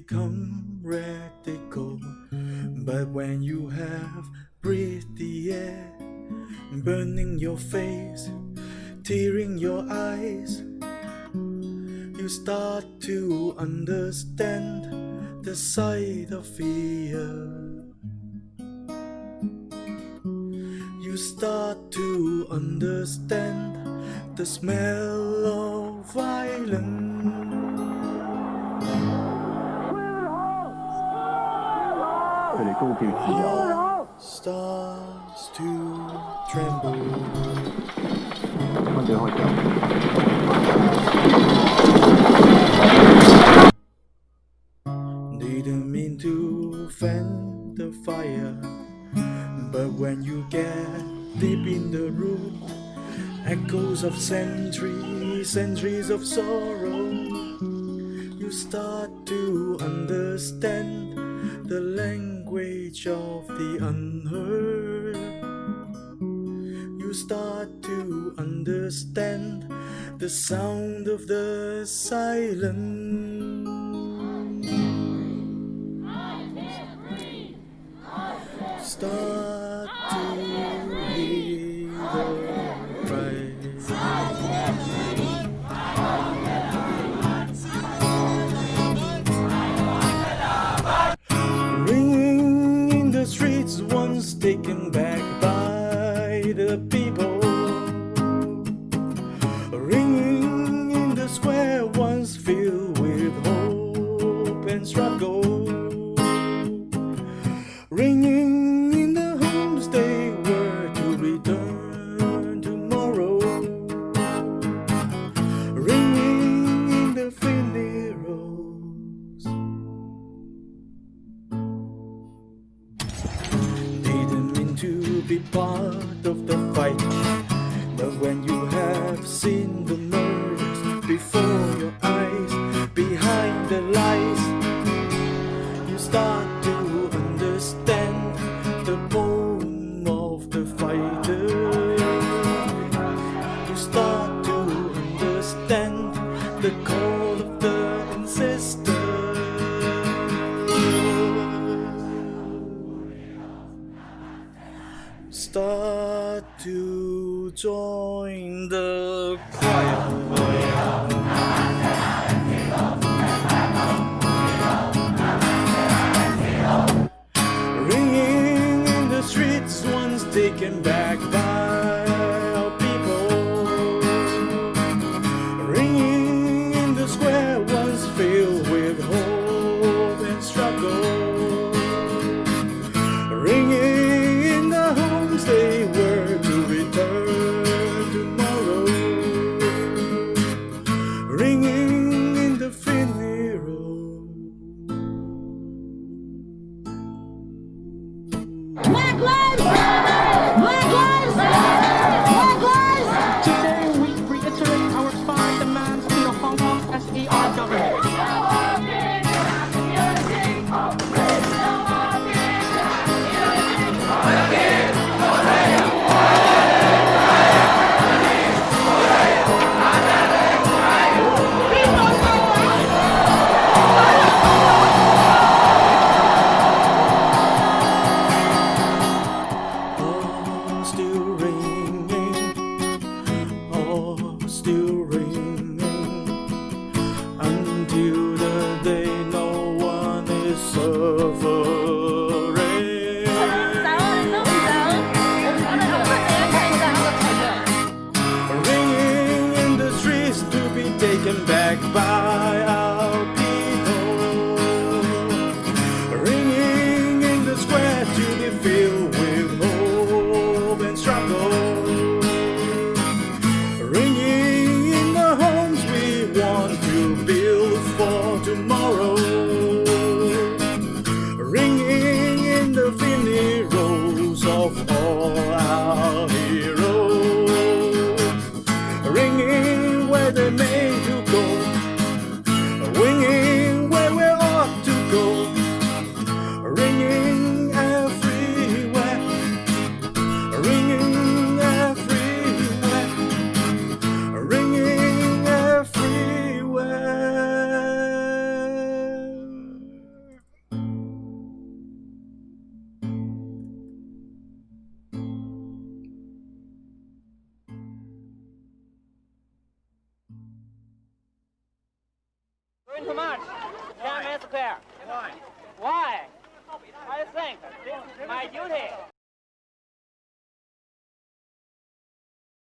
become come. But when you have breathed the air, burning your face, tearing your eyes, you start to understand the side of fear. You start to understand the smell of violence. Starts to tremble. Didn't mean to fan the fire, but when you get deep in the root, echoes of centuries, centuries of sorrow, you start to understand the language of the unheard. You start to understand the sound of the silence. By the be part of the fight, but when you have seen the murders before your eyes, behind the lies, you start to understand the to join the choir. filled with hope and struggle. Ringing in the homes we want to build for tomorrow. Ringing in the funerals of all our heroes. Ringing where they may having too much. Tiananmen Square. Why? Why? I think this is my duty.